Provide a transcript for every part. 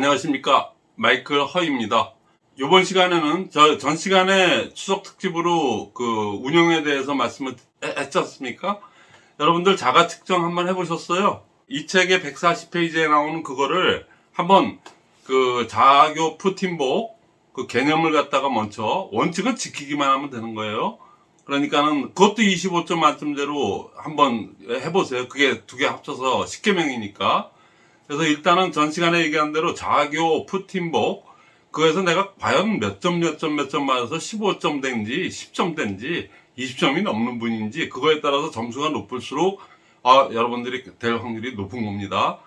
안녕하십니까. 마이클 허입니다. 이번 시간에는 저 전 시간에 추석 특집으로 그 운영에 대해서 말씀을 해- 했지 않습니까? 여러분들 자가 측정 한번 해보셨어요? 이 책의 140페이지에 나오는 그거를 한번 그 자교 푸틴복 그 개념을 갖다가 먼저 원칙은 지키기만 하면 되는 거예요. 그러니까는 그것도 25점 만점대로 한번 해보세요. 그게 두 개 합쳐서 10개명이니까 그래서 일단은 전 시간에 얘기한 대로 자교 푸틴복 그에서 내가 과연 몇 점 몇 점 몇 점 맞아서 15점 된지 10점 된지 20점이 넘는 분인지 그거에 따라서 점수가 높을수록 아 여러분들이 될 확률이 높은 겁니다.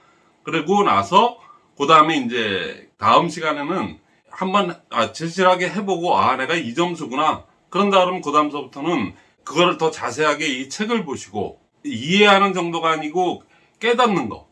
그리고 나서 그 다음에 이제 다음 시간에는 한번 아, 진실하게 해보고 아 내가 이 점수구나. 그런 다음 그 다음서부터는 그거를 더 자세하게 이 책을 보시고 이해하는 정도가 아니고 깨닫는 거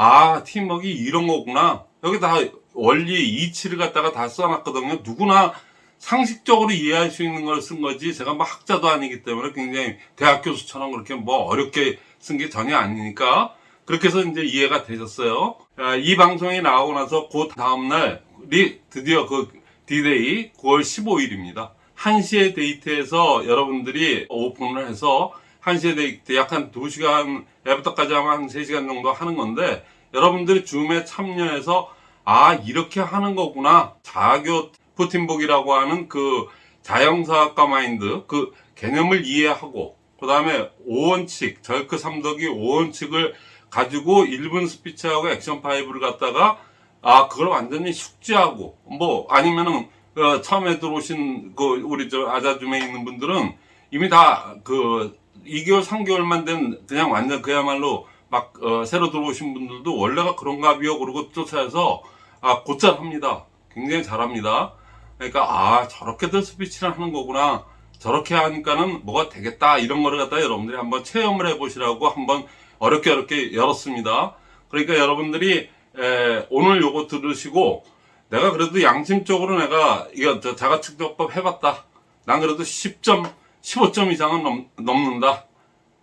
아, 팀워크 이런 거구나. 여기 다 원리 이치를 갖다가 다 써놨거든요. 누구나 상식적으로 이해할 수 있는 걸 쓴 거지. 제가 뭐 학자도 아니기 때문에 굉장히 대학 교수처럼 그렇게 뭐 어렵게 쓴 게 전혀 아니니까 그렇게 해서 이제 이해가 되셨어요. 아, 이 방송이 나오고 나서 그 다음날이 드디어 그 디데이 9월 15일입니다. 1시에 데이트에서 여러분들이 오픈을 해서 1시에 데이트 약한 2시간 애부터까지 하면 한 3시간 정도 하는 건데 여러분들이 줌에 참여해서 아 이렇게 하는 거구나. 자교 푸틴복이라고 하는 그 자영사학과 마인드 그 개념을 이해하고 그 다음에 5원칙 절크 삼덕이 5원칙을 가지고 1분 스피치하고 액션 5를 갖다가 아 그걸 완전히 숙지하고 뭐 아니면은 그 처음에 들어오신 그 우리 저 아자줌에 있는 분들은 이미 다그 2개월 3개월만 된 그냥 완전 그야말로 막 어, 새로 들어오신 분들도 원래가 그런가 비요. 그러고 쫓아서 아 곧잘 합니다. 굉장히 잘합니다. 그러니까 아 저렇게들 스피치를 하는 거구나. 저렇게 하니까는 뭐가 되겠다. 이런 거를 갖다 여러분들이 한번 체험을 해 보시라고 한번 어렵게 어렵게 열었습니다. 그러니까 여러분들이 에, 오늘 요거 들으시고 내가 그래도 양심적으로 내가 이거 저 자가측정법 해봤다. 난 그래도 10점 15점 이상은 넘, 넘는다.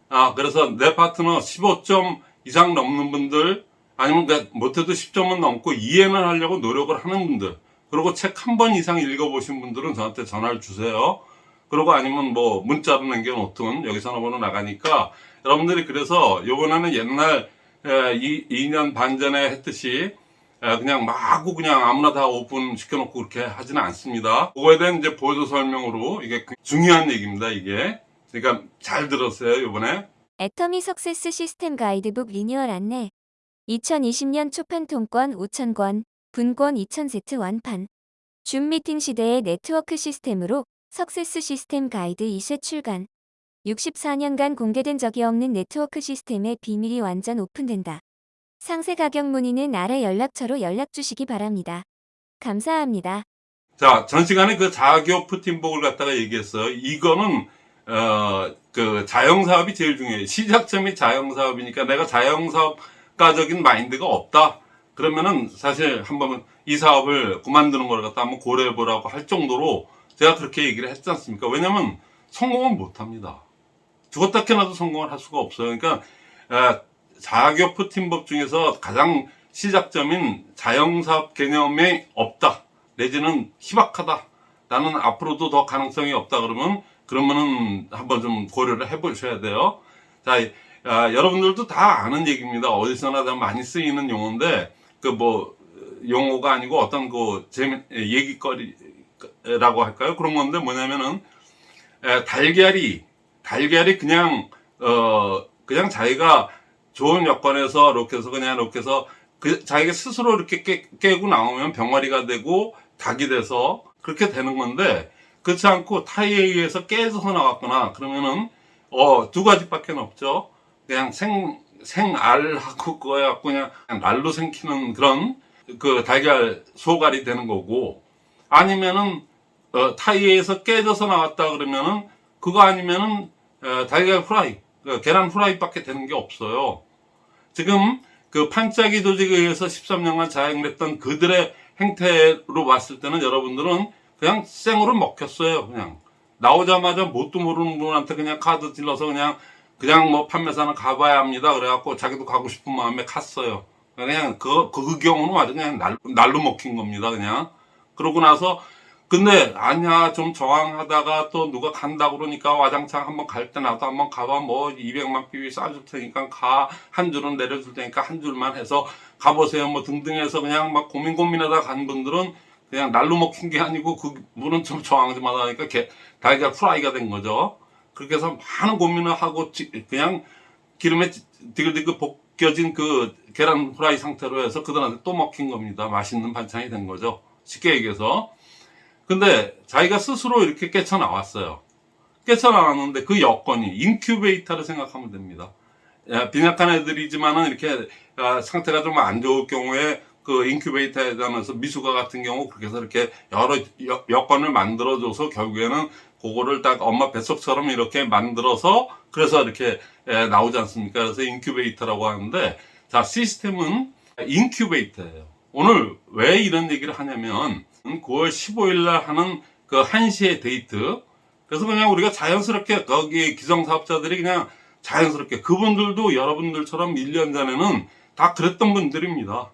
아 그래서 내 파트너 15점 이상 넘는 분들 아니면 내 못해도 10점은 넘고 이해는 하려고 노력을 하는 분들 그리고 책 한 번 이상 읽어보신 분들은 저한테 전화를 주세요. 그리고 아니면 뭐 문자로 남겨놓든 여기 전화번호 나가니까 여러분들이 그래서 요번에는 옛날 에, 이, 2년 반 전에 했듯이 에, 그냥 마구 그냥 아무나 다 오픈 시켜놓고 그렇게 하지는 않습니다. 그거에 대한 이제 보조 설명으로 이게 중요한 얘기입니다 이게. 그러니까 잘 들었어요 요번에. 애터미 success 시스템 가이드북 리뉴얼 안내 2020년 초판 통권 5,000권, 분권 2,000세트 완판. 줌 미팅 시대의 네트워크 시스템으로 석세스 시스템 가이드 2세 출간. 64년간 공개된 적이 없는 네트워크 시스템의 비밀이 완전 오픈된다. 상세 가격 문의는 아래 연락처로 연락 주시기 바랍니다. 감사합니다. 자, 전 시간에 그 자교 푸틴복을 갖다가 얘기했어요. 이거는, 어, 그 자영사업이 제일 중요해요. 시작점이 자영사업이니까 내가 자영사업가적인 마인드가 없다. 그러면은 사실 한번 이 사업을 그만두는 걸 갖다 한번 고려해 보라고 할 정도로 제가 그렇게 얘기를 했지 않습니까? 왜냐면 성공은 못 합니다. 죽었다 캐나도 성공을 할 수가 없어요. 그러니까, 에, 자교 푸틴법 중에서 가장 시작점인 자영사업 개념이 없다. 내지는 희박하다. 나는 앞으로도 더 가능성이 없다 그러면 그러면은 한번 좀 고려를 해 보셔야 돼요. 자, 아, 여러분들도 다 아는 얘기입니다. 어디서나 다 많이 쓰이는 용어인데 그 뭐 용어가 아니고 어떤 그 재미 얘기거리라고 할까요? 그런 건데 뭐냐면은 에, 달걀이 달걀이 그냥 어 그냥 자기가 좋은 여건에서 해서 그냥 해서 그 자기가 스스로 이렇게 깨, 깨고 나오면 병아리가 되고 닭이 돼서 그렇게 되는 건데 그렇지 않고 타이에 의해서 깨져서 나왔거나. 그러면은 어 두 가지밖에 없죠. 그냥 생 생알하고 그거 갖고 그냥 알로 생기는 그런 그 달걀 소갈이 되는 거고. 아니면은 어, 타이에서 깨져서 나왔다 그러면은 그거 아니면은 어, 달걀 후라이 그 계란 후라이밖에 되는 게 없어요 지금 그 판짜기 조직에 의해서 13년간 자행됐던 그들의 행태로 봤을 때는 여러분들은 그냥 생으로 먹혔어요. 그냥 나오자마자 뭣도 모르는 분한테 그냥 카드 질러서 그냥 그냥 뭐 판매사는 가봐야 합니다. 그래갖고 자기도 가고 싶은 마음에 갔어요. 그냥 그, 그 경우는 아주 그냥 날, 날로 먹힌 겁니다, 그냥. 그러고 나서, 근데, 아니야, 좀 저항하다가 또 누가 간다 그러니까 와장창 한번 갈 때 나도 한번 가봐. 뭐, 200만 비비 쏴줄 테니까 가. 한 줄은 내려줄 테니까 한 줄만 해서 가보세요. 뭐 등등 해서 그냥 막 고민 고민하다 간 분들은 그냥 날로 먹힌 게 아니고 그 분은 좀 저항 좀 하다 보니까 게- 달걀 프라이가 된 거죠. 그렇게 해서 많은 고민을 하고 지- 그냥 기름에 디글디글 볶여진 그 계란 프라이 상태로 해서 그들한테 또 먹힌 겁니다. 맛있는 반찬이 된 거죠. 쉽게 얘기해서. 근데 자기가 스스로 이렇게 깨쳐 나왔어요. 깨쳐 나왔는데 그 여건이 인큐베이터를 생각하면 됩니다. 야, 빈약한 애들이지만은 이렇게 아, 상태가 좀 안 좋을 경우에 그 인큐베이터에 담으면서 미숙아 같은 경우 그렇게 해서 이렇게 여러 여, 여건을 만들어줘서 결국에는 그거를 딱 엄마 뱃속처럼 이렇게 만들어서 그래서 이렇게 에, 나오지 않습니까? 그래서 인큐베이터라고 하는데 자 시스템은 인큐베이터예요. 오늘 왜 이런 얘기를 하냐면 9월 15일 날 하는 그 1시의 데이트 그래서 그냥 우리가 자연스럽게 거기 기성사업자들이 그냥 자연스럽게 그분들도 여러분들처럼 1년 전에는 다 그랬던 분들입니다.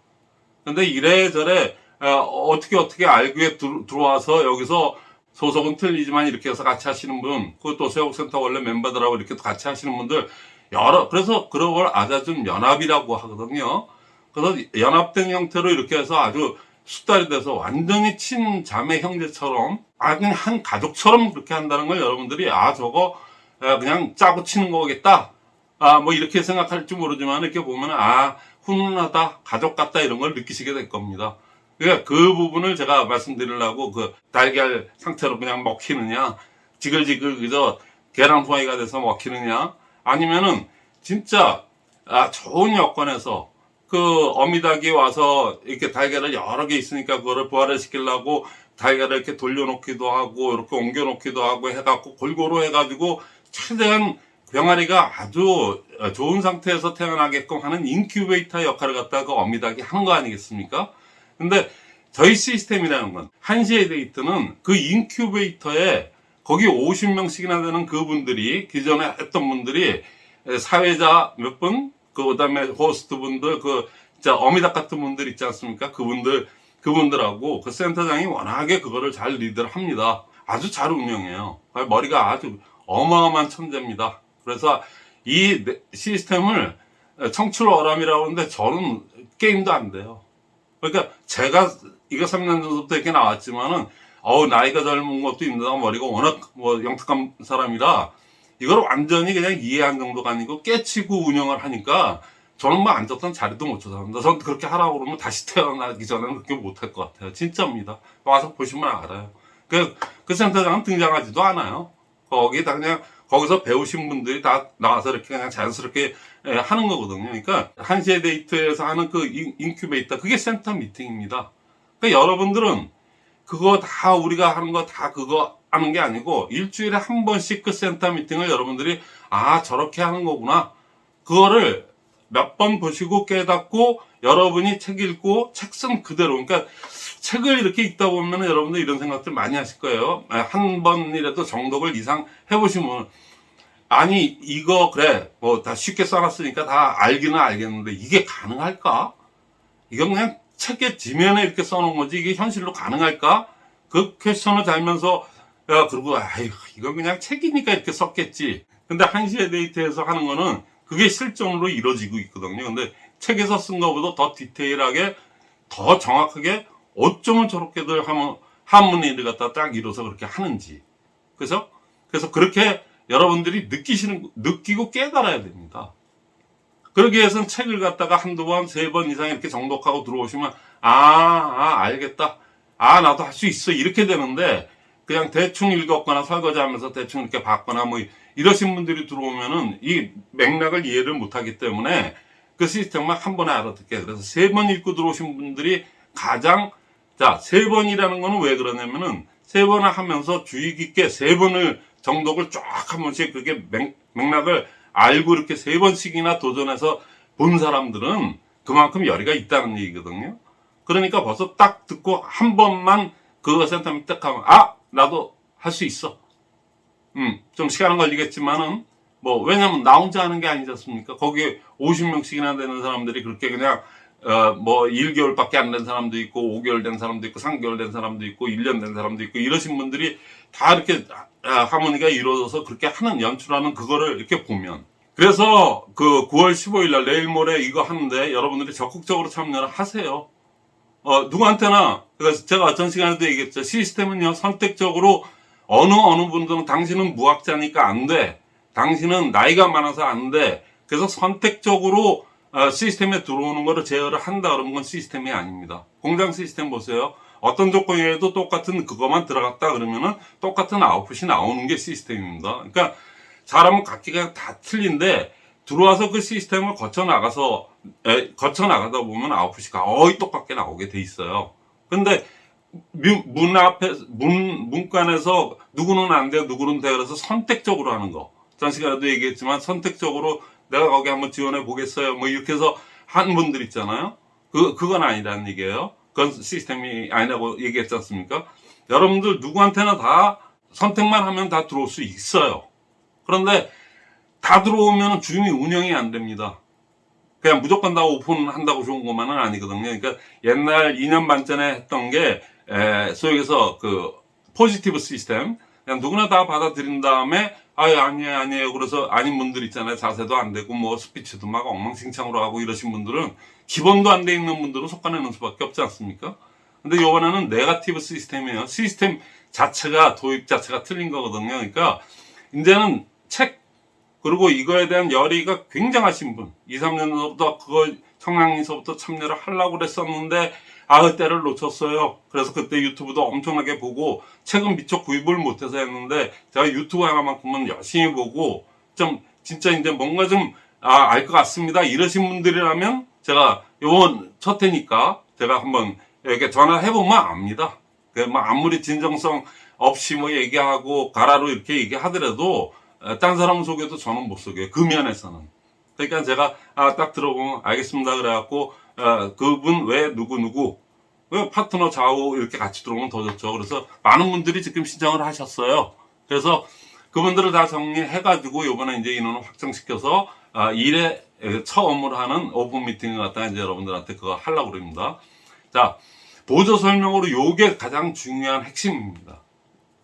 근데 이래저래 어, 떻게 어떻게 알게 들, 들어와서 여기서 소속은 틀리지만 이렇게 해서 같이 하시는 분, 그것도 세옥센터 원래 멤버들하고 이렇게 같이 하시는 분들 여러 그래서 그런 걸 아자준 연합이라고 하거든요. 그래서 연합된 형태로 이렇게 해서 아주 숙달이 돼서 완전히 친자매 형제처럼 아주 한 가족처럼 그렇게 한다는 걸 여러분들이 아 저거 아, 그냥 짜고 치는 거겠다. 아 뭐 이렇게 생각할지 모르지만 이렇게 보면 아 훈훈하다 가족 같다 이런 걸 느끼시게 될 겁니다. 그러니까 그 부분을 제가 말씀드리려고 그 달걀 상태로 그냥 먹히느냐 지글지글 그저 계란 후라이가 돼서 먹히느냐 아니면은 진짜 아 좋은 여건에서 그 어미닭이 와서 이렇게 달걀을 여러 개 있으니까 그거를 부활을 시키려고 달걀을 이렇게 돌려놓기도 하고 이렇게 옮겨놓기도 하고 해갖고 골고루 해가지고 최대한 병아리가 아주 좋은 상태에서 태어나게끔 하는 인큐베이터 역할을 갖다가 그 어미닭이 하는 거 아니겠습니까? 근데 저희 시스템이라는 건 한시의 데이트는 그 인큐베이터에 거기 50명씩이나 되는 그분들이 기존에 했던 분들이 사회자 몇 분, 그 다음에 호스트 분들, 그, 진짜 어미닭 같은 분들 있지 않습니까? 그분들, 그분들하고 그 센터장이 워낙에 그거를 잘 리드를 합니다. 아주 잘 운영해요. 머리가 아주 어마어마한 천재입니다. 그래서 이 네- 시스템을 청출 어람이라고 하는데 저는 게임도 안 돼요. 그러니까 제가 이거 3년 전부터 이렇게 나왔지만은 어우 나이가 젊은 것도 있는데 머리가 워낙 뭐 영특한 사람이라 이걸 완전히 그냥 이해한 정도가 아니고 깨치고 운영을 하니까 저는 뭐 앉았던 자리도 못 찾아갑니다. 저는 그렇게 하라고 그러면 다시 태어나기 전에는 그렇게 못 할 것 같아요. 진짜입니다. 와서 보시면 알아요. 그, 그 센터장은 등장하지도 않아요. 거기 다 그냥 거기서 배우신 분들이 다 나와서 이렇게 그냥 자연스럽게 예, 하는 거거든요. 그러니까 한시의 데이트에서 하는 그 인- 인큐베이터 그게 센터 미팅입니다. 그러니까 여러분들은 그거 다 우리가 하는 거 다 그거 하는 게 아니고 일주일에 한 번씩 그 센터 미팅을 여러분들이 아 저렇게 하는 거구나 그거를 몇 번 보시고 깨닫고 여러분이 책 읽고 책 쓴 그대로 그러니까 책을 이렇게 읽다 보면 여러분들 이런 생각들 많이 하실 거예요 아, 한 번이라도 정독을 이상 해보시면 아니 이거 그래 뭐 다 쉽게 써놨으니까 다 알기는 알겠는데 이게 가능할까? 이건 그냥 책의 지면에 이렇게 써놓은 거지 이게 현실로 가능할까? 그 퀘스천을 달면서 야 그리고 아이 이건 그냥 책이니까 이렇게 썼겠지. 근데 한시의 데이트에서 하는 거는 그게 실전으로 이루어지고 있거든요. 근데 책에서 쓴 거보다 더 디테일하게 더 정확하게 어쩌면 저렇게들 하면 한문의를 갖다 딱 이뤄서 그렇게 하는지. 그래서 그래서 그렇게 여러분들이 느끼시는 느끼고 깨달아야 됩니다. 그러기 위해서는 책을 갖다가 한두 번, 세 번 이상 이렇게 정독하고 들어오시면, 아, 아, 알겠다. 아, 나도 할 수 있어. 이렇게 되는데, 그냥 대충 읽었거나 설거지 하면서 대충 이렇게 봤거나 뭐, 이러신 분들이 들어오면은 이 맥락을 이해를 못 하기 때문에 그 시스템만 한 번에 알아듣게. 그래서 세 번 읽고 들어오신 분들이 가장, 자, 세 번이라는 거는 왜 그러냐면은 세 번을 하면서 주의 깊게 세 번을 정독을 쫙 한 번씩 그게 맥, 맥락을 알고 이렇게 세 번씩이나 도전해서 본 사람들은 그만큼 열의가 있다는 얘기거든요. 그러니까 벌써 딱 듣고 한 번만 그거 센터면 딱 하면, 아! 나도 할 수 있어. 음, 좀 시간은 걸리겠지만은, 뭐, 왜냐면 나 혼자 하는 게 아니지 않습니까? 거기에 50명씩이나 되는 사람들이 그렇게 그냥, 어, 뭐 1개월밖에 안 된 사람도 있고 5개월 된 사람도 있고 3개월 된 사람도 있고 1년 된 사람도 있고 이러신 분들이 다 이렇게 아, 하모니가 이루어져서 그렇게 하는 연출하는 그거를 이렇게 보면 그래서 그 9월 15일 날 내일 모레 이거 하는데 여러분들이 적극적으로 참여를 하세요. 어, 누구한테나 그래서 제가 전 시간에도 얘기했죠. 시스템은요 선택적으로 어느 어느 분들은 당신은 무학자니까 안 돼. 당신은 나이가 많아서 안 돼. 그래서 선택적으로 어, 시스템에 들어오는 거를 제어를 한다 그러면 건 시스템이 아닙니다. 공장 시스템 보세요. 어떤 조건이라도 똑같은 그것만 들어갔다 그러면은 똑같은 아웃풋이 나오는 게 시스템입니다. 그러니까 사람은 각기가 다 틀린데 들어와서 그 시스템을 거쳐 나가서 에, 거쳐 나가다 보면 아웃풋이 거의 똑같게 나오게 돼 있어요. 근데 문, 문 앞에 문 문간에서 누구는 안 돼, 누구는 돼 그래서 선택적으로 하는 거. 전 시간에도 얘기했지만 선택적으로 내가 거기 한번 지원해 보겠어요. 뭐 이렇게 해서 한 분들 있잖아요. 그 그건 아니라는 얘기예요. 그건 시스템이 아니라고 얘기했지 않습니까? 여러분들 누구한테나 다 선택만 하면 다 들어올 수 있어요. 그런데 다 들어오면 주인이 운영이 안 됩니다. 그냥 무조건 다 오픈한다고 좋은 것만은 아니거든요. 그러니까 옛날 2년 반 전에 했던 게 에, 소위 해서 그 포지티브 시스템 그냥 누구나 다 받아들인 다음에 아예 아니에요 아니에요 그래서 아닌 분들 있잖아요 자세도 안 되고 뭐 스피치도 막 엉망진창으로 하고 이러신 분들은 기본도 안 돼 있는 분들은 솎아내는 수밖에 없지 않습니까? 근데 이번에는 네가티브 시스템이에요. 시스템 자체가 도입 자체가 틀린 거거든요. 그러니까 이제는 책 그리고 이거에 대한 열의가 굉장하신 분 2, 3년 전부터 그걸 청량리서부터 참여를 하려고 그랬었는데 아그 때를 놓쳤어요. 그래서 그때 유튜브도 엄청나게 보고 책은 미처 구입을 못해서 했는데 제가 유튜브 하나만큼은 열심히 보고 좀 진짜 이제 뭔가 좀 아, 알 것 같습니다. 이러신 분들이라면 제가 요번 첫 해니까 제가 한번 이렇게 전화해보면 압니다. 그, 뭐, 아무리 진정성 없이 뭐 얘기하고 가라로 이렇게 얘기하더라도, 어, 딴 사람 속여도 저는 못 속여요. 그 면에서는. 그러니까 제가, 아, 딱 들어보면 알겠습니다. 그래갖고, 어, 그분 왜 누구누구, 왜 파트너 좌우 이렇게 같이 들어오면 더 좋죠. 그래서 많은 분들이 지금 신청을 하셨어요. 그래서 그분들을 다 정리해 가지고 요번에 이제 인원을 확정시켜서 아, 일에 에, 처음으로 하는 오픈 미팅을 갖다가 이제 여러분들한테 그거 하려고 그럽니다. 자, 보조 설명으로 요게 가장 중요한 핵심입니다.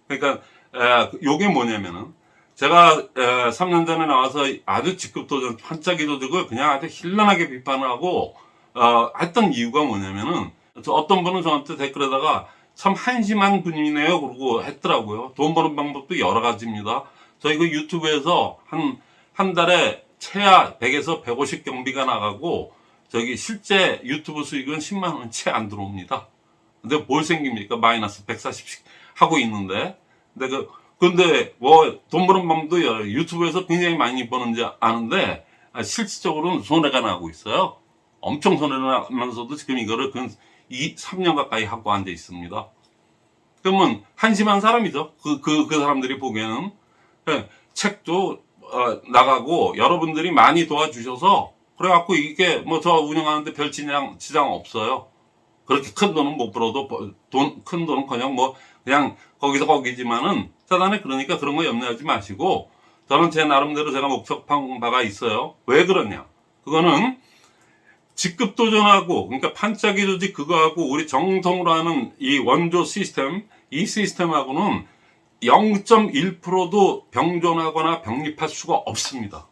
그러니까 에, 요게 뭐냐면은 제가 에, 3년 전에 나와서 아주 직급도전 반짝이도직을 그냥 아주 힐난하게 비판을 하고 어, 했던 이유가 뭐냐면은 저 어떤 분은 저한테 댓글에다가 참 한심한 분이네요 그러고 했더라고요. 돈 버는 방법도 여러 가지입니다. 저희 그 유튜브에서 한, 한 달에 최하 100에서 150 경비가 나가고 저기 실제 유튜브 수익은 10만 원 채 안 들어옵니다. 근데 뭘 생깁니까? 마이너스 140씩 하고 있는데. 근데 그, 근데 뭐 돈 버는 방법도 유튜브에서 굉장히 많이 버는지 아는데 아, 실질적으로는 손해가 나고 있어요. 엄청 손해가 나면서도 지금 이거를 그 2, 3년 가까이 하고 앉아 있습니다. 그러면 한심한 사람이죠. 그, 그, 그 사람들이 보기에는. 예, 책도 어, 나가고 여러분들이 많이 도와주셔서 그래갖고 이게 뭐 저 운영하는데 별 지장, 지장 없어요. 그렇게 큰 돈은 못 벌어도 돈, 큰 돈은 그냥 뭐 그냥 거기서 거기지만은 사단에 그러니까 그런 거 염려하지 마시고 저는 제 나름대로 제가 목적한 바가 있어요. 왜 그러냐? 그거는 직급 도전하고 그러니까 판짜기 조직 그거하고 우리 정통으로 하는 이 원조 시스템 이 시스템하고는 0.1%도 병존하거나 병립할 수가 없습니다.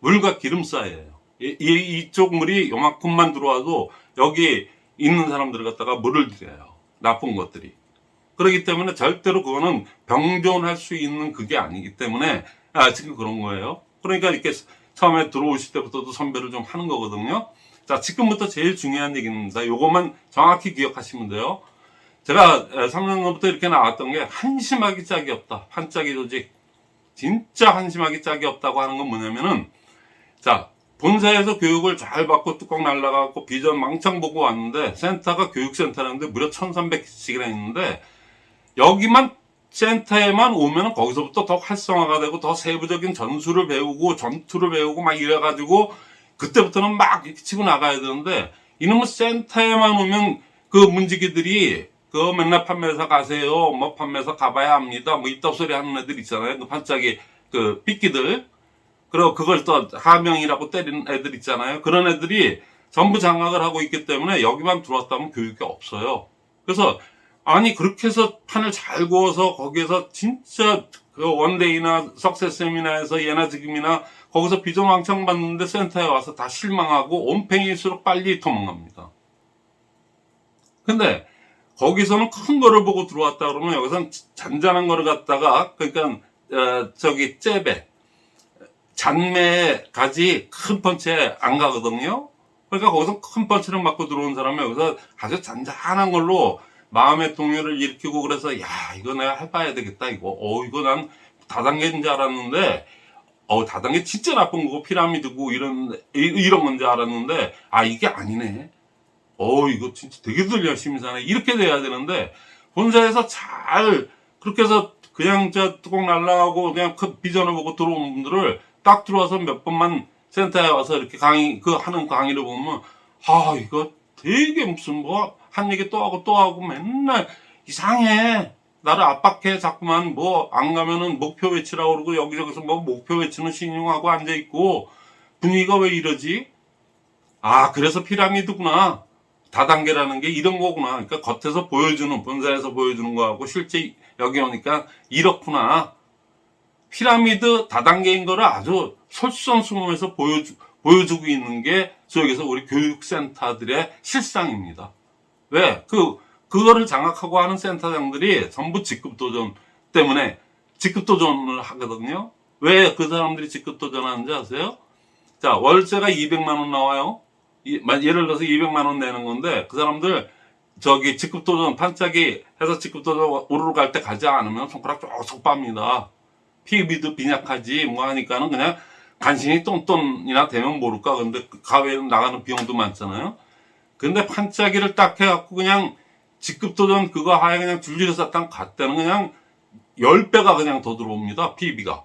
물과 기름 사이에요. 이, 이, 이쪽 물이 요만큼만 들어와도 여기 있는 사람들 갖다가 물을 들여요. 나쁜 것들이. 그렇기 때문에 절대로 그거는 병존할 수 있는 그게 아니기 때문에 아, 지금 그런 거예요. 그러니까 이렇게 처음에 들어오실 때부터도 선별을 좀 하는 거거든요. 자, 지금부터 제일 중요한 얘기입니다. 요것만 정확히 기억하시면 돼요. 제가 3년 전부터 이렇게 나왔던 게 한심하기 짝이 없다. 한짝이 조직. 진짜 한심하기 짝이 없다고 하는 건 뭐냐면은 자, 본사에서 교육을 잘 받고 뚜껑 날라가고 비전 망창 보고 왔는데 센터가 교육센터라는데 무려 1300씩이나 있는데 여기만 센터에만 오면 거기서부터 더 활성화가 되고 더 세부적인 전술을 배우고 전투를 배우고 막 이래가지고 그때부터는 막 이렇게 치고 나가야 되는데 이놈의 센터에만 오면 그 문지기들이 그 맨날 판매사 가세요. 뭐 판매사 가봐야 합니다. 뭐 이따 소리 하는 애들 있잖아요. 그 반짝이 그 삐끼들. 그리고 그걸 또 하명이라고 때리는 애들 있잖아요. 그런 애들이 전부 장악을 하고 있기 때문에 여기만 들어왔다면 교육이 없어요. 그래서 아니 그렇게 해서 판을 잘 구워서 거기에서 진짜 그 원데이나 석세스 세미나에서 예나 지금이나 거기서 비전 왕창 받는데 센터에 와서 다 실망하고 온팽이일수록 빨리 도망갑니다. 근데 거기서는 큰 거를 보고 들어왔다 그러면 여기서는 잔잔한 거를 갖다가 그러니까 어, 저기 잽에 잔매까지 큰 펀치에 안 가거든요. 그러니까 거기서 큰 펀치를 맞고 들어온 사람은 여기서 아주 잔잔한 걸로 마음의 동요를 일으키고 그래서 야 이거 내가 해봐야 되겠다 이거. 어 이거 난 다단계인 줄 알았는데 어 다단계 진짜 나쁜 거고 피라미드고 이런 이- 이런 건 줄 알았는데 아 이게 아니네. 어 이거 진짜 되게들 열심히 사네. 이렇게 돼야 되는데 본사에서 잘 그렇게 해서 그냥 저 뚜껑 날라가고 그냥 큰 비전을 보고 들어온 분들을 딱 들어와서 몇 번만 센터에 와서 이렇게 강의 그 하는 강의를 보면 아 이거 되게 무슨 뭐 한 얘기 또 하고 또 하고 맨날 이상해. 나를 압박해. 자꾸만 뭐 안 가면은 목표 외치라고 그러고 여기저기서 뭐 목표 외치는 신용하고 앉아 있고 분위기가 왜 이러지? 아 그래서 피라미드구나. 다단계라는 게 이런 거구나. 그러니까 겉에서 보여주는 본사에서 보여주는 거하고 실제 여기 오니까 이렇구나. 피라미드 다단계인 거를 아주 솔선수범해서 보여주, 보여주고 있는 게 저기서 우리 교육센터들의 실상입니다. 왜? 그, 그거를 장악하고 하는 센터장들이 전부 직급도전 때문에 직급도전을 하거든요. 왜 그 사람들이 직급도전 하는지 아세요? 자, 월세가 200만원 나와요. 예를 들어서 200만원 내는 건데, 그 사람들, 저기 직급도전 반짝이 해서 직급도전 오르러 갈 때 가지 않으면 손가락 쭉쭉 빱니다. 피비도 빈약하지 뭐 하니까는 그냥 간신히 똔똔이나 되면 모를까 근데 그 가외에 나가는 비용도 많잖아요 근데 판짜기를 딱 해갖고 그냥 직급도전 그거 하에 그냥 줄줄이서 딱 갔다는 그냥 10배가 그냥 더 들어옵니다 PB가.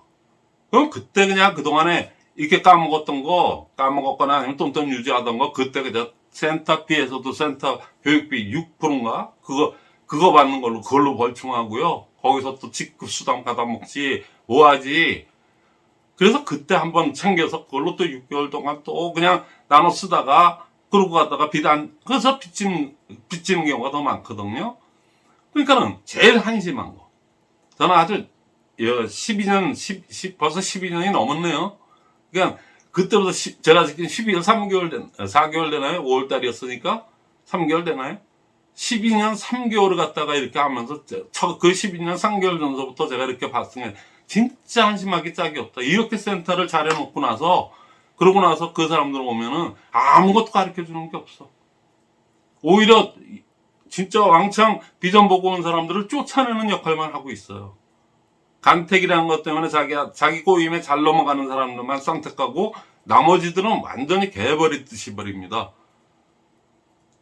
그럼 그때 그냥 그동안에 이렇게 까먹었던 거 까먹었거나 아니면 똔똔 유지하던 거 그때 그냥 센터비에서도 센터 교육비 6%인가? 그거 그거 받는 걸로 그걸로 벌충하고요. 거기서 또 직급 수당 받아먹지. 뭐하지? 그래서 그때 한번 챙겨서 그걸로 또 6개월 동안 또 그냥 나눠 쓰다가 그러고 가다가 빚안 그래서 빚진 빚지는 경우가 더 많거든요. 그러니까는 제일 한심한 거. 저는 아주 12년 10, 10 벌써 12년이 넘었네요. 그냥 그때부터 시- 제가 지금 12년 3개월 된 4개월 되나요? 5월 달이었으니까 3개월 되나요? 12년 3개월을 갖다가 이렇게 하면서 저- 저- 그 12년 3개월 전서부터 제가 이렇게 봤으니 진짜 한심하기 짝이 없다. 이렇게 센터를 잘 해놓고 나서 그러고 나서 그 사람들 오면은 아무것도 가르쳐 주는 게 없어. 오히려 진짜 왕창 비전 보고 온 사람들을 쫓아내는 역할만 하고 있어요. 간택이라는 것 때문에 자기, 자기 꼬임에 잘 넘어가는 사람들만 선택하고 나머지들은 완전히 개버리듯이 버립니다.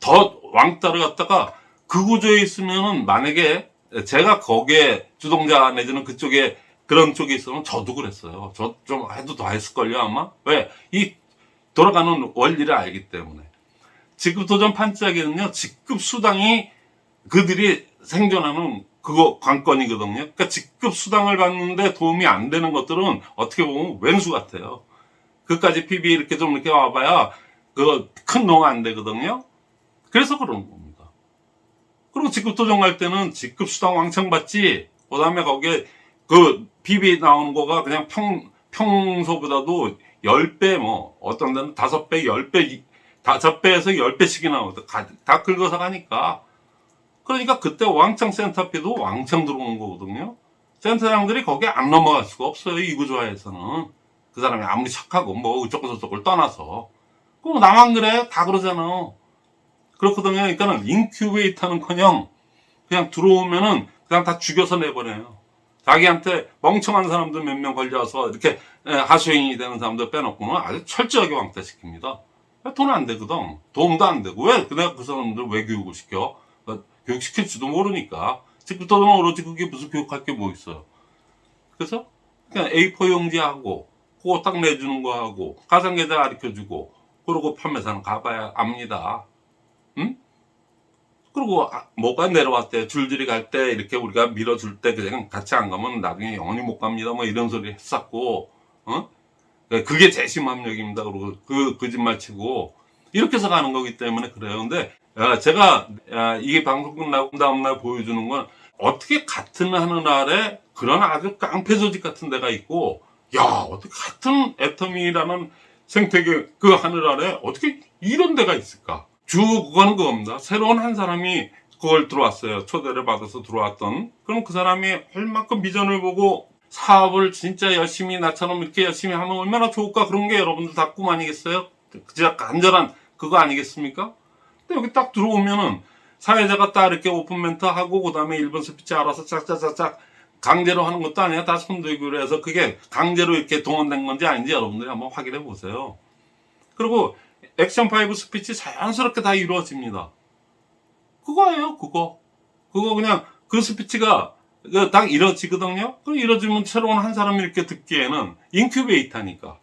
더 왕따를 갖다가 그 구조에 있으면은 만약에 제가 거기에 주동자 내지는 그쪽에 그런 쪽에 있으면 저도 그랬어요. 저 좀 해도 더 했을걸요, 아마? 왜? 이 돌아가는 원리를 알기 때문에. 직급 도전 판짜기는요, 직급 수당이 그들이 생존하는 그거 관건이거든요. 그러니까 직급 수당을 받는데 도움이 안 되는 것들은 어떻게 보면 왼수 같아요. 그까지 PB 이렇게 좀 이렇게 와봐야 그 큰 농 안 되거든요. 그래서 그런 겁니다. 그리고 직급 도전 갈 때는 직급 수당 왕창 받지. 그 다음에 거기에 그 PB 나오는 거가 그냥 평, 평소보다도 10배 뭐, 어떤 데는 5배, 10배, 5배에서 10배씩이 나오거든. 다, 다 긁어서 가니까. 그러니까 그때 왕창 센터피도 왕창 들어오는 거거든요. 센터장들이 거기에 안 넘어갈 수가 없어요. 이 구조화에서는. 그 사람이 아무리 착하고 뭐 저쪽을 떠나서. 그럼 나만 그래? 다 그러잖아. 그렇거든요. 그러니까는 인큐베이터는 커녕 그냥 들어오면은 그냥 다 죽여서 내보내요. 자기한테 멍청한 사람들 몇 명 걸려서 이렇게 에, 하수인이 되는 사람들 빼놓고는 아주 철저하게 왕따시킵니다. 돈 안 되거든. 도움도 안 되고. 왜? 내가 그 사람들 왜 교육을 시켜? 어, 교육시킬지도 모르니까. 직부터는 오로지 그게 무슨 교육할 게 뭐 있어요. 그래서 그냥 A4 용지하고 그거 딱 내주는 거 하고 가상계좌 가르쳐주고 그러고 판매사는 가봐야 압니다. 응? 그리고 아, 뭐가 내려왔대 줄줄이 갈 때 이렇게 우리가 밀어줄 때 그냥 같이 안 가면 나중에 영원히 못 갑니다 뭐 이런 소리 했었고 어 그게 제 심함력입니다 그리고 그 거짓말 치고 이렇게 해서 가는 거기 때문에 그래요. 근데 아, 제가 아, 이게 방송 끝나고 다음날 보여주는 건 어떻게 같은 하늘 아래 그런 아주 깡패 조직 같은 데가 있고 야 어떻게 같은 애터미라는 생태계 그 하늘 아래 어떻게 이런 데가 있을까? 주 그거는 그겁니다. 새로운 한 사람이 그걸 들어왔어요. 초대를 받아서 들어왔던. 그럼 그 사람이 얼만큼 비전을 보고 사업을 진짜 열심히 나처럼 이렇게 열심히 하면 얼마나 좋을까 그런 게 여러분들 다 꿈 아니겠어요? 진짜 간절한 그거 아니겠습니까? 근데 여기 딱 들어오면은 사회자가 딱 이렇게 오픈 멘트 하고 그 다음에 일분 스피치 알아서 짝짝짝짝 강제로 하는 것도 아니야. 다 손들기로 해서 그게 강제로 이렇게 동원된 건지 아닌지 여러분들이 한번 확인해 보세요. 그리고 액션 5 스피치 자연스럽게 다 이루어집니다. 그거예요, 그거. 그거 그냥 그 스피치가 그딱 이루어지거든요. 그럼 이루어지면 새로운 한 사람이 이렇게 듣기에는 인큐베이터니까.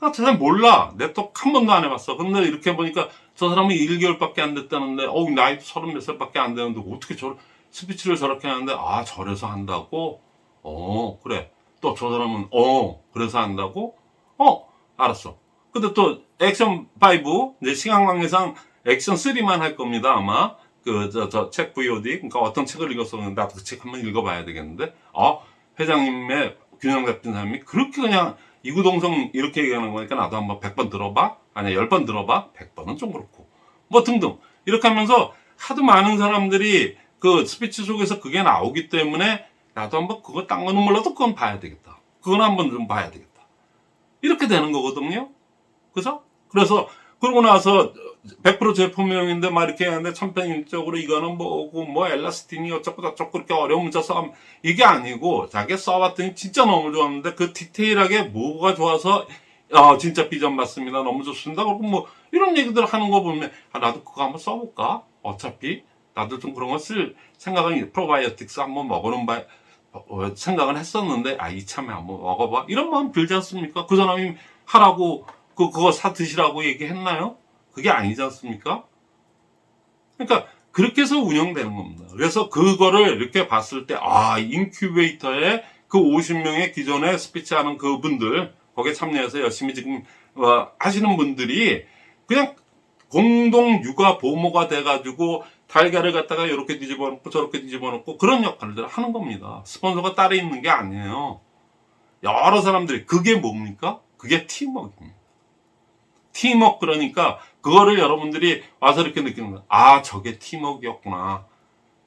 아, 저 사람 몰라. 네트워크 한 번도 안 해봤어. 근데 이렇게 보니까 저 사람은 1개월밖에 안 됐다는데, 어우, 나이도 서른 몇 살밖에 안 되는데, 어떻게 저, 스피치를 저렇게 하는데, 아, 저래서 한다고? 어, 그래. 또 저 사람은, 어, 그래서 한다고? 어, 알았어. 근데 또 액션 5, 이제 시간 관계상 액션 3만 할 겁니다, 아마. 그, 저, 저, 책 VOD. 그러니까 어떤 책을 읽었었는데, 나도 그 책 한번 읽어봐야 되겠는데, 어, 회장님의 균형 잡힌 삶이 그렇게 그냥 이구동성 이렇게 얘기하는 거니까 나도 한번 100번 들어봐? 아니야, 10번 들어봐? 100번은 좀 그렇고. 뭐 등등. 이렇게 하면서 하도 많은 사람들이 그 스피치 속에서 그게 나오기 때문에 나도 한번 그거 딴 거는 몰라도 그건 봐야 되겠다. 그건 한번 좀 봐야 되겠다. 이렇게 되는 거거든요. 그죠? 그래서 그러고 나서 100% 제품명인데 막 이렇게 하는데 참편인적으로 이거는 뭐고 뭐 엘라스틴이 어쩌고 저쩌고 그렇게 어려운 문자 싸움 이게 아니고 자기가 써봤더니 진짜 너무 좋았는데 그 디테일하게 뭐가 좋아서 아 진짜 비전 맞습니다. 너무 좋습니다. 그리고 뭐 이런 얘기들 하는 거 보면 아 나도 그거 한번 써볼까? 어차피 나도 좀 그런 거 쓸 생각은 프로바이오틱스 한번 먹어는 바 어, 생각은 했었는데 아 이참에 한번 먹어봐. 이런 마음 들지 않습니까? 그 사람이 하라고 그 그거 사 드시라고 얘기했나요? 그게 아니지 않습니까? 그러니까 그렇게 해서 운영되는 겁니다. 그래서 그거를 이렇게 봤을 때, 아, 인큐베이터에 그 50명의 기존에 스피치 하는 그분들, 거기에 참여해서 열심히 지금, 어, 하시는 분들이 그냥 공동 육아 보모가 돼가지고 달걀을 갖다가 이렇게 뒤집어 놓고 저렇게 뒤집어 놓고 그런 역할들을 하는 겁니다. 스폰서가 따로 있는 게 아니에요. 여러 사람들이, 그게 뭡니까? 그게 팀워크입니다. 팀워크 그러니까 그거를 여러분들이 와서 이렇게 느끼는 거야. 아, 저게 팀워크였구나.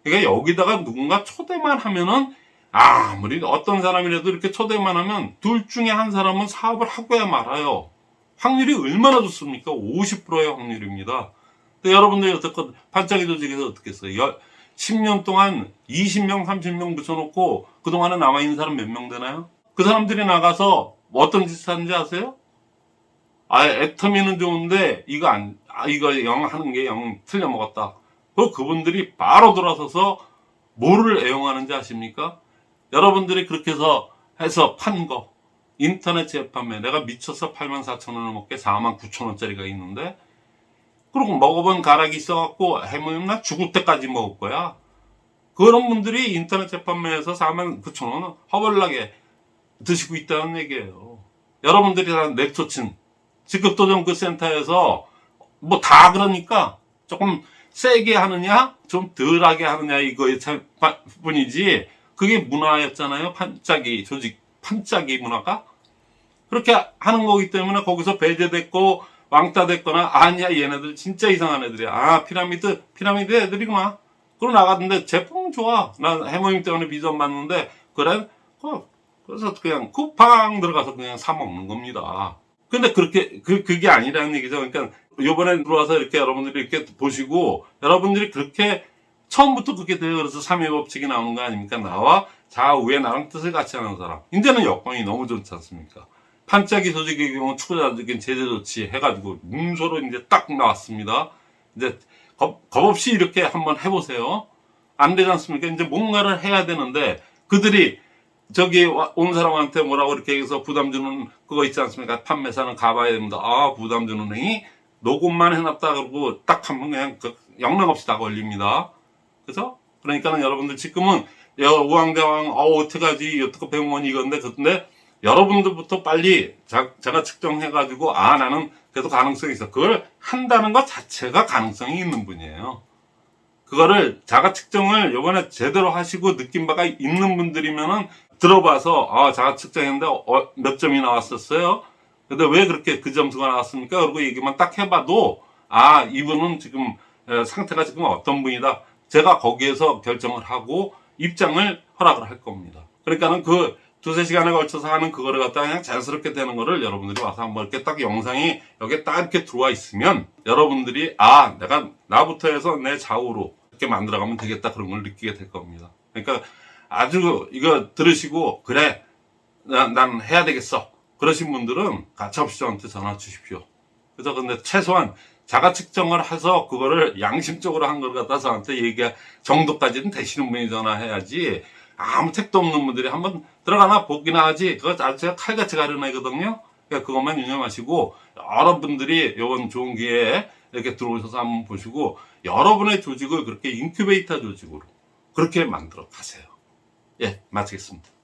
그러니까 여기다가 누군가 초대만 하면은 아무리 어떤 사람이라도 이렇게 초대만 하면 둘 중에 한 사람은 사업을 하고야 말아요. 확률이 얼마나 좋습니까? 50%의 확률입니다. 여러분들이 어떻게 반짝이 조직에서 어떻게 했어요? 10년 동안 20명, 30명 붙여놓고 그동안에 남아있는 사람 몇 명 되나요? 그 사람들이 나가서 어떤 짓을 하는지 아세요? 아, 애터미는 좋은데, 이거 안, 아, 이거 영 하는 게 영 틀려 먹었다. 그 그분들이 바로 돌아서서 뭐를 애용하는지 아십니까? 여러분들이 그렇게 해서, 해서 판 거. 인터넷 재판매. 내가 미쳐서 8만 4천 원을 먹게 4만 9천 원짜리가 있는데, 그리고 먹어본 가락이 있어갖고, 해모임 나 죽을 때까지 먹을 거야. 그런 분들이 인터넷 재판매에서 4만 9천 원 허벌나게 드시고 있다는 얘기예요. 여러분들이 다 넥토친, 직급도정 그 센터에서 뭐 다 그러니까 조금 세게 하느냐 좀 덜하게 하느냐 이거의 차- 바- 뿐이지 그게 문화였잖아요. 판짜기 조직 판짜기 문화가. 그렇게 하는 거기 때문에 거기서 배제됐고 왕따 됐거나 아니야 얘네들 진짜 이상한 애들이야. 아 피라미드 피라미드 애들이구나 그러고 나갔는데 제품 좋아. 난 해모임 때문에 비전 받는데 그래? 어, 그래서 그냥 쿠팡 들어가서 그냥 사 먹는 겁니다 근데 그렇게 그 그게 아니라는 얘기죠. 그러니까 요번에 들어와서 이렇게 여러분들이 이렇게 보시고 여러분들이 그렇게 처음부터 그렇게 돼요. 그래서 삼위 법칙이 나오는 거 아닙니까? 나와 좌우에 나랑 뜻을 같이 하는 사람. 이제는 여건이 너무 좋지 않습니까? 판짜기 조직의 경우 추구자적인 제재 조치 해가지고 문서로 이제 딱 나왔습니다. 이제 겁, 겁 없이 이렇게 한번 해보세요. 안 되지 않습니까? 이제 뭔가를 해야 되는데 그들이 저기 와- 온 사람한테 뭐라고 이렇게 해서 부담 주는 그거 있지 않습니까? 판매사는 가봐야 됩니다. 아, 부담 주는 행위 녹음만 해놨다 그러고 딱 하면 그냥 그 영락 없이 다 걸립니다. 그죠? 그러니까는 여러분들 지금은 여- 우왕좌왕 어 어떡하지 어떻게 병원이 이건데 근데 여러분들부터 빨리 자, 제가 측정해 가지고 아 나는 그래도 가능성이 있어. 그걸 한다는 것 자체가 가능성이 있는 분이에요. 그거를 자가 측정을 요번에 제대로 하시고 느낀 바가 있는 분들이면은 들어봐서 아 자가 측정했는데 어, 몇 점이 나왔었어요. 근데 왜 그렇게 그 점수가 나왔습니까? 그리고 얘기만 딱 해봐도 아 이분은 지금 에, 상태가 지금 어떤 분이다. 제가 거기에서 결정을 하고 입장을 허락을 할 겁니다. 그러니까는 그 두세 시간에 걸쳐서 하는 그거를 갖다가 그냥 자연스럽게 되는 거를 여러분들이 와서 한번 이렇게 딱 영상이 여기에 딱 이렇게 들어와 있으면 여러분들이 아 내가 나부터 해서 내 좌우로 이렇게 만들어가면 되겠다 그런 걸 느끼게 될 겁니다. 그러니까 아주 이거 들으시고 그래 난, 난 해야 되겠어 그러신 분들은 가차없이 저한테 전화 주십시오. 그래서 근데 최소한 자가 측정을 해서 그거를 양심적으로 한 걸 갖다 저한테 얘기 정도까지는 되시는 분이 전화해야지 아무 택도 없는 분들이 한번 들어가나 보기나 하지 그거 제가 칼같이 가려내거든요. 그러니까 그것만 유념하시고 여러분들이 이번 좋은 기회에 이렇게 들어오셔서 한번 보시고 여러분의 조직을 그렇게 인큐베이터 조직으로 그렇게 만들어 가세요. 예, 마치겠습니다.